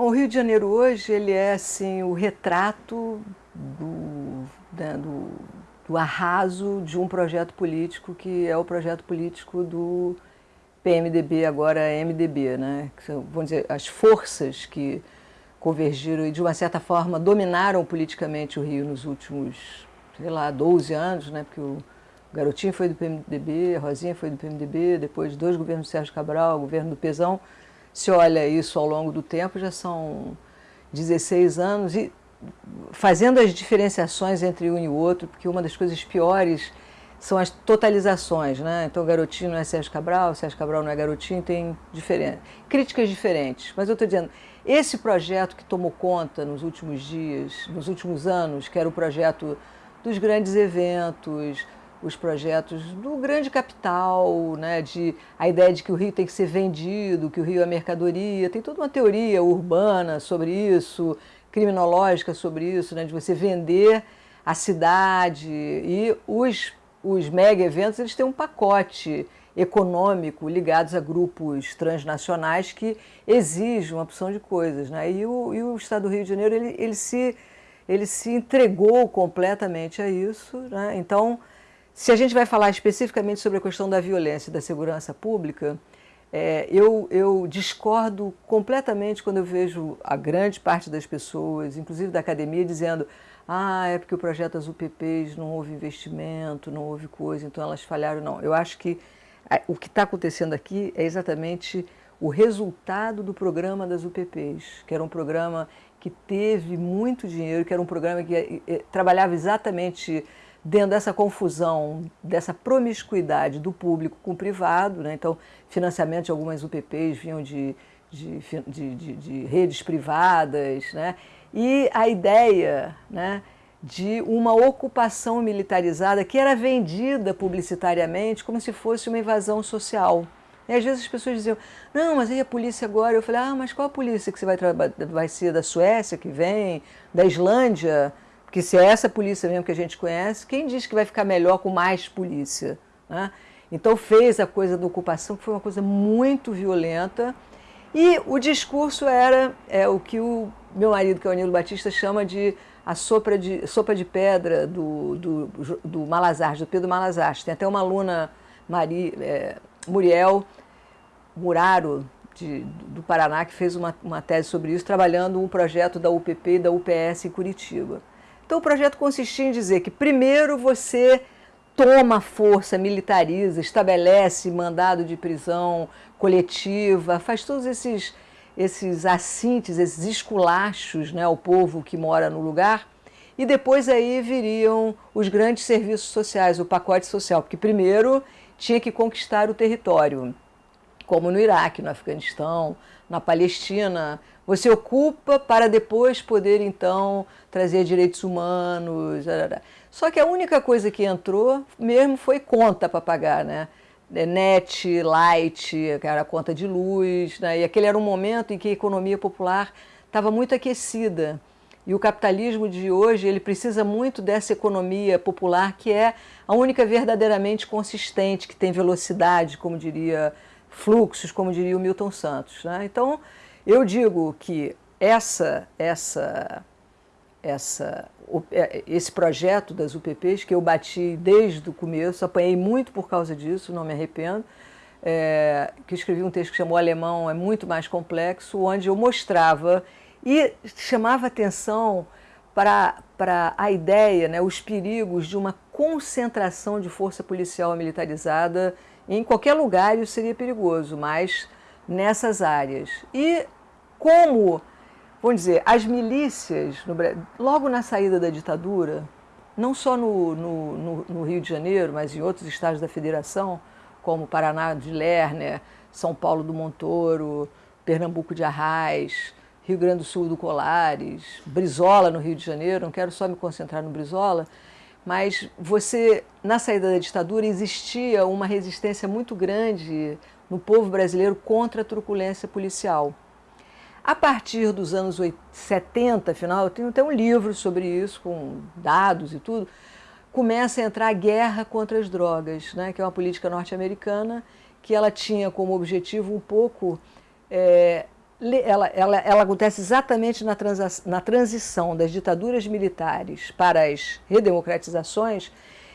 Bom, o Rio de Janeiro hoje ele é assim o retrato do, né, do, do arraso de um projeto político que é o projeto político do PMDB, agora MDB, né? Vamos dizer, as forças que convergiram e de uma certa forma dominaram politicamente o Rio nos últimos, sei lá, 12 anos, né? Porque o Garotinho foi do PMDB, a Rosinha foi do PMDB, depois dois governos do Sérgio Cabral, o governo do Pezão. Se olha isso ao longo do tempo, já são 16 anos e fazendo as diferenciações entre um e o outro, porque uma das coisas piores são as totalizações, né? Então, Garotinho não é Sérgio Cabral, Sérgio Cabral não é Garotinho, tem diferente, críticas diferentes. Mas eu estou dizendo, esse projeto que tomou conta nos últimos dias, nos últimos anos, que era o projeto dos grandes eventos, os projetos do grande capital, né, de a ideia de que o Rio tem que ser vendido, que o Rio é mercadoria, tem toda uma teoria urbana sobre isso, criminológica sobre isso, né, de você vender a cidade e os os mega eventos eles têm um pacote econômico ligados a grupos transnacionais que exigem uma opção de coisas. Né? E, o, e o Estado do Rio de Janeiro ele, ele, se, ele se entregou completamente a isso. Né? Então, se a gente vai falar especificamente sobre a questão da violência e da segurança pública, é, eu, eu discordo completamente quando eu vejo a grande parte das pessoas, inclusive da academia, dizendo ah, é porque o projeto das UPPs não houve investimento, não houve coisa, então elas falharam. Não, eu acho que o que está acontecendo aqui é exatamente o resultado do programa das UPPs, que era um programa que teve muito dinheiro, que era um programa que eh, eh, trabalhava exatamente dentro dessa confusão, dessa promiscuidade do público com o privado. Né? Então, financiamento de algumas UPPs vinham de, de, de, de, de redes privadas, né? e a ideia né, de uma ocupação militarizada que era vendida publicitariamente como se fosse uma invasão social. E às vezes as pessoas diziam, não, mas aí a polícia agora, eu falei, ah, mas qual a polícia que você vai trabalhar? Vai ser da Suécia que vem, da Islândia? Porque se é essa polícia mesmo que a gente conhece, quem diz que vai ficar melhor com mais polícia? Né? Então fez a coisa da ocupação, que foi uma coisa muito violenta, e o discurso era é, o que o meu marido, que é o Nilo Batista, chama de a sopa de, sopa de pedra do, do, do Malazarte, do Pedro Malazarte. Tem até uma aluna, Mari, é, Muriel Muraro, de, do Paraná, que fez uma, uma tese sobre isso, trabalhando um projeto da UPP e da UPS em Curitiba. Então o projeto consistia em dizer que primeiro você toma força, militariza, estabelece mandado de prisão coletiva, faz todos esses esses assintes, esses esculachos né, ao povo que mora no lugar, e depois aí viriam os grandes serviços sociais, o pacote social, porque primeiro tinha que conquistar o território, como no Iraque, no Afeganistão, na Palestina, você ocupa para depois poder então trazer direitos humanos. Só que a única coisa que entrou mesmo foi conta para pagar, né? É, net, light, era conta de luz, né? e aquele era um momento em que a economia popular estava muito aquecida. E o capitalismo de hoje ele precisa muito dessa economia popular que é a única verdadeiramente consistente, que tem velocidade, como diria fluxos, como diria o Milton Santos. Né? Então, eu digo que essa, essa, essa é, esse projeto das UPPs, que eu bati desde o começo, apanhei muito por causa disso, não me arrependo, é, que escrevi um texto que chamou Alemão é muito mais complexo, onde eu mostrava e chamava atenção para, a ideia, né, os perigos de uma concentração de força policial militarizada em qualquer lugar, isso seria perigoso, mas nessas áreas. E como vamos dizer, as milícias, no, logo na saída da ditadura, não só no, no, no, Rio de Janeiro, mas em outros estados da federação, como Paraná de Lerner, São Paulo do Montoro, Pernambuco de Arraes, Rio Grande do Sul do Colares, Brizola no Rio de Janeiro, não quero só me concentrar no Brizola, mas você, na saída da ditadura, existia uma resistência muito grande no povo brasileiro contra a truculência policial. A partir dos anos 70, final, eu tenho até um livro sobre isso, com dados e tudo, começa a entrar a guerra contra as drogas, né, que é uma política norte-americana que ela tinha como objetivo um pouco é, ela, ela, ela acontece exatamente na, transa, na transição das ditaduras militares para as redemocratizações,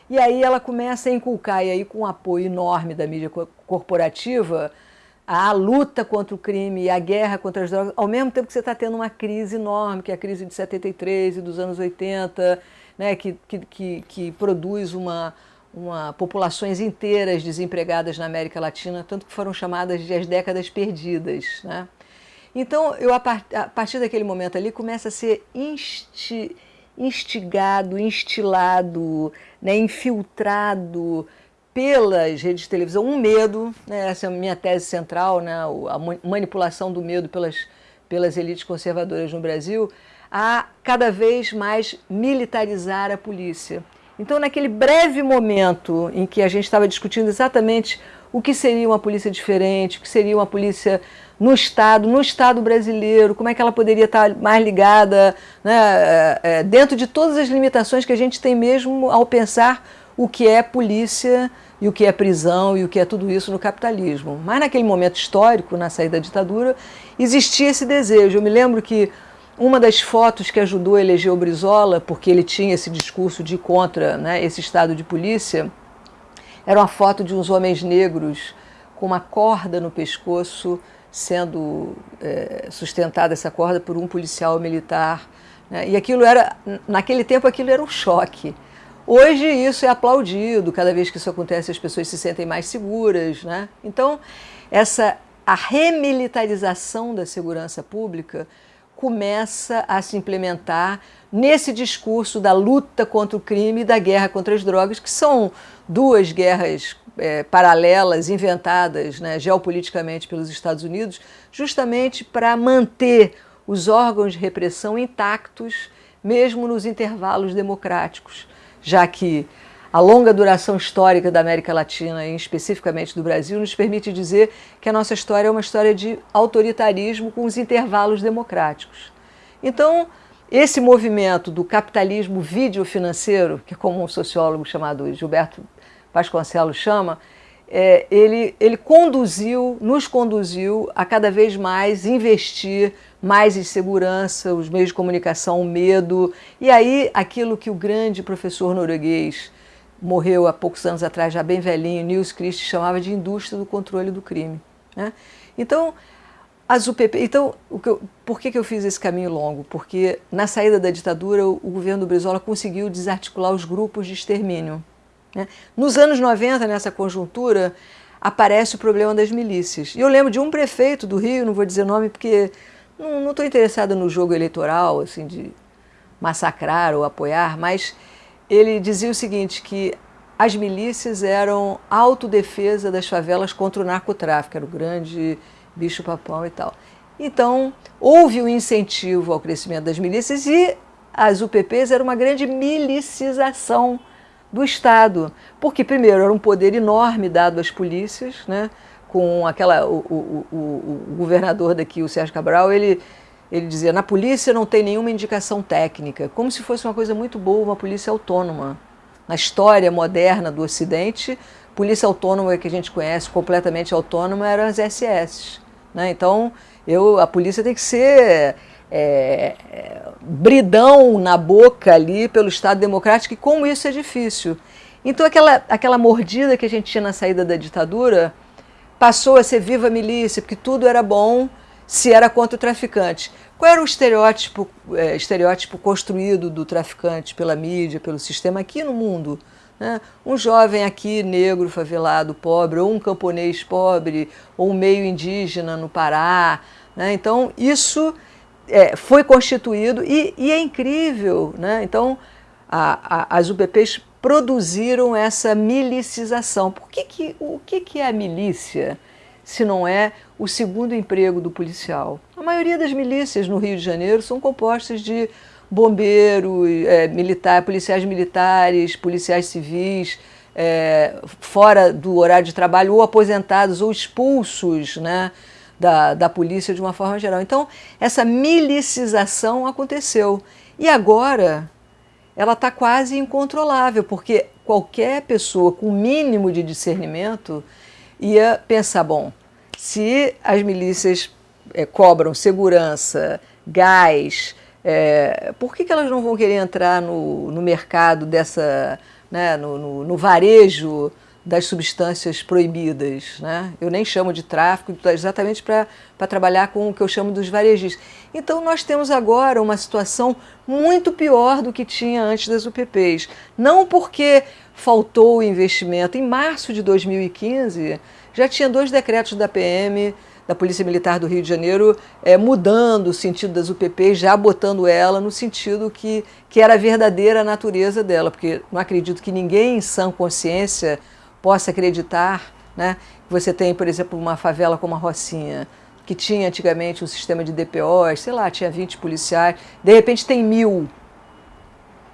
e aí ela começa a inculcar, e aí com um apoio enorme da mídia corporativa, a luta contra o crime e a guerra contra as drogas, ao mesmo tempo que você está tendo uma crise enorme, que é a crise de 73 e dos anos 80, né, que, que, que, que produz uma, uma populações inteiras desempregadas na América Latina, tanto que foram chamadas de as décadas perdidas. Né? Então, eu, a, partir daquele momento ali, começa a ser insti, instigado, instilado, né, infiltrado pelas redes de televisão um medo, né, essa é a minha tese central, né, a manipulação do medo pelas, pelas elites conservadoras no Brasil, a cada vez mais militarizar a polícia. Então, naquele breve momento em que a gente estava discutindo exatamente o que seria uma polícia diferente, o que seria uma polícia no Estado, no Estado brasileiro, como é que ela poderia estar mais ligada, né, é, é, dentro de todas as limitações que a gente tem mesmo ao pensar o que é polícia e o que é prisão e o que é tudo isso no capitalismo. Mas naquele momento histórico, na saída da ditadura, existia esse desejo. Eu me lembro que uma das fotos que ajudou a eleger o Brizola, porque ele tinha esse discurso de contra né, esse estado de polícia, era uma foto de uns homens negros com uma corda no pescoço, sendo é, sustentada essa corda por um policial militar. Né? E aquilo era, naquele tempo, aquilo era um choque. Hoje isso é aplaudido, cada vez que isso acontece as pessoas se sentem mais seguras. Né? Então, essa, a remilitarização da segurança pública começa a se implementar nesse discurso da luta contra o crime e da guerra contra as drogas, que são duas guerras é, paralelas, inventadas né, geopoliticamente pelos Estados Unidos, justamente para manter os órgãos de repressão intactos, mesmo nos intervalos democráticos, já que a longa duração histórica da América Latina, e especificamente do Brasil, nos permite dizer que a nossa história é uma história de autoritarismo com os intervalos democráticos. Então, esse movimento do capitalismo videofinanceiro, que é como um sociólogo chamado Gilberto Vasconcelos chama, é, ele, ele conduziu, nos conduziu a cada vez mais investir mais em segurança, os meios de comunicação, o medo, e aí aquilo que o grande professor norueguês morreu há poucos anos atrás, já bem velhinho, Nils Christ, chamava de indústria do controle do crime. Né? Então, as UPP, então eu, por que, que eu fiz esse caminho longo? Porque na saída da ditadura, o, o governo do Brizola conseguiu desarticular os grupos de extermínio. Né? Nos anos 90, nessa conjuntura, aparece o problema das milícias. E eu lembro de um prefeito do Rio, não vou dizer nome porque não estou interessada no jogo eleitoral, assim, de massacrar ou apoiar, mas ele dizia o seguinte, que as milícias eram autodefesa das favelas contra o narcotráfico, era o grande bicho-papão e tal. Então, houve um incentivo ao crescimento das milícias e as UPPs eram uma grande milicização do Estado, porque primeiro era um poder enorme dado às polícias, né? com aquela, o, o, o, o governador daqui, o Sérgio Cabral, ele ele dizia, na polícia não tem nenhuma indicação técnica, como se fosse uma coisa muito boa, uma polícia autônoma. Na história moderna do Ocidente, polícia autônoma que a gente conhece, completamente autônoma, eram as SS. Né? Então, eu, a polícia tem que ser é, é, bridão na boca ali pelo Estado Democrático, e como isso é difícil. Então, aquela, aquela mordida que a gente tinha na saída da ditadura passou a ser viva milícia, porque tudo era bom, se era contra o traficante. Qual era o estereótipo, é, estereótipo construído do traficante pela mídia, pelo sistema aqui no mundo? Né? Um jovem aqui, negro, favelado, pobre, ou um camponês pobre, ou um meio indígena no Pará. Né? Então, isso é, foi constituído e, e, é incrível. Né? Então, a, a, as UPPs produziram essa milicização. Por que que, o que, que é a milícia? Se não é o segundo emprego do policial. A maioria das milícias no Rio de Janeiro são compostas de bombeiros, é, militar, policiais militares, policiais civis, é, fora do horário de trabalho, ou aposentados ou expulsos né, da, da polícia de uma forma geral. Então, essa milicização aconteceu. E agora ela está quase incontrolável, porque qualquer pessoa com mínimo de discernimento ia pensar, bom, se as milícias é, cobram segurança, gás, é, por que, que elas não vão querer entrar no, no mercado dessa, né, no, no, no varejo das substâncias proibidas. Né? Eu nem chamo de tráfico, exatamente para trabalhar com o que eu chamo dos varejistas. Então nós temos agora uma situação muito pior do que tinha antes das UPPs. Não porque faltou investimento. Em março de 2015, já tinha dois decretos da PM, da Polícia Militar do Rio de Janeiro, é, mudando o sentido das UPPs, já botando ela no sentido que, que era a verdadeira natureza dela, porque não acredito que ninguém em sã consciência possa acreditar né, que você tem, por exemplo, uma favela como a Rocinha, que tinha antigamente um sistema de DPOs, sei lá, tinha 20 policiais, de repente tem mil.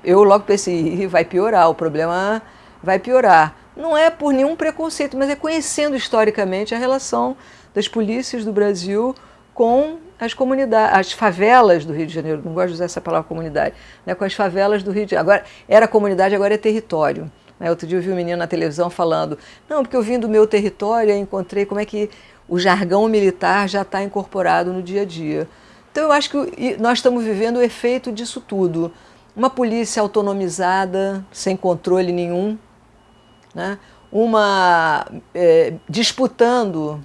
Eu logo pensei, vai piorar, o problema vai piorar. Não é por nenhum preconceito, mas é conhecendo historicamente a relação das polícias do Brasil com as comunidades, as favelas do Rio de Janeiro, não gosto de usar essa palavra comunidade, né, com as favelas do Rio de Janeiro. Agora, era comunidade, agora é território. Né? Outro dia eu vi um menino na televisão falando, não, porque eu vim do meu território e encontrei como é que o jargão militar já está incorporado no dia a dia. Então eu acho que nós estamos vivendo o efeito disso tudo. Uma polícia autonomizada, sem controle nenhum, né? uma é, disputando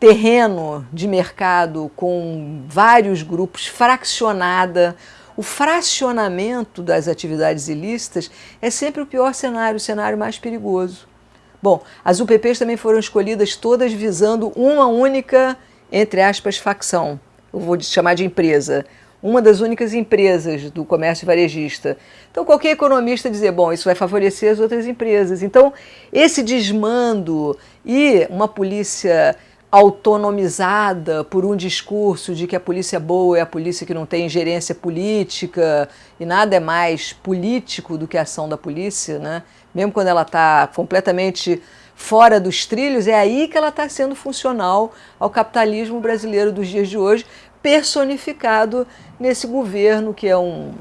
terreno de mercado com vários grupos, fraccionada, o fracionamento das atividades ilícitas é sempre o pior cenário, o cenário mais perigoso. Bom, as UPPs também foram escolhidas todas visando uma única, entre aspas, facção. Eu vou chamar de empresa. Uma das únicas empresas do comércio varejista. Então, qualquer economista dizer, bom, isso vai favorecer as outras empresas. Então, esse desmando e uma polícia autonomizada por um discurso de que a polícia boa é a polícia que não tem ingerência política e nada é mais político do que a ação da polícia, né? mesmo quando ela está completamente fora dos trilhos, é aí que ela está sendo funcional ao capitalismo brasileiro dos dias de hoje, personificado nesse governo que é um,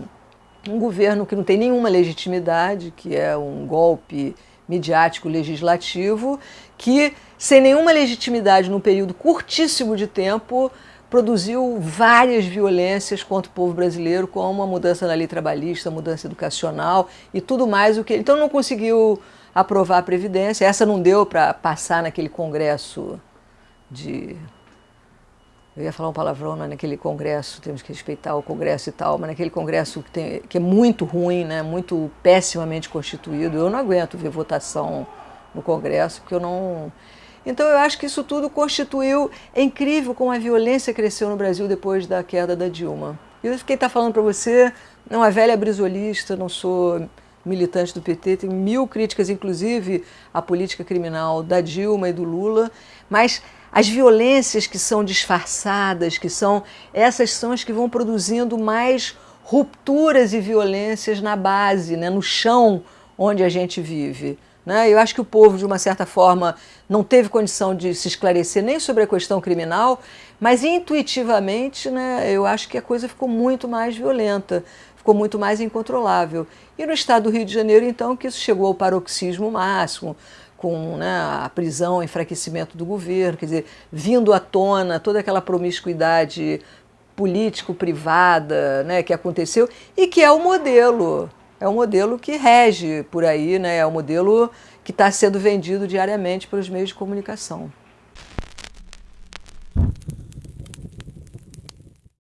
um governo que não tem nenhuma legitimidade, que é um golpe midiático legislativo, que sem nenhuma legitimidade num período curtíssimo de tempo, produziu várias violências contra o povo brasileiro, como a mudança na lei trabalhista, mudança educacional e tudo mais. o que Então não conseguiu aprovar a Previdência, essa não deu para passar naquele congresso de... Eu ia falar um palavrão né, naquele congresso, temos que respeitar o congresso e tal, mas naquele congresso que, tem, que é muito ruim, né, muito pessimamente constituído, eu não aguento ver votação no congresso, porque eu não... Então eu acho que isso tudo constituiu, é incrível como a violência cresceu no Brasil depois da queda da Dilma. Eu fiquei tá falando para você, não é velha brisolista, não sou militante do PT, tenho mil críticas, inclusive à política criminal da Dilma e do Lula, mas as violências que são disfarçadas, que são essas são as que vão produzindo mais rupturas e violências na base, né, no chão onde a gente vive. Né? Eu acho que o povo, de uma certa forma, não teve condição de se esclarecer nem sobre a questão criminal, mas intuitivamente né, eu acho que a coisa ficou muito mais violenta, ficou muito mais incontrolável. E no estado do Rio de Janeiro, então, que isso chegou ao paroxismo máximo, com né, a prisão, o enfraquecimento do governo, quer dizer, vindo à tona toda aquela promiscuidade político-privada né, que aconteceu e que é o modelo é um modelo que rege por aí, né? é um modelo que está sendo vendido diariamente pelos meios de comunicação.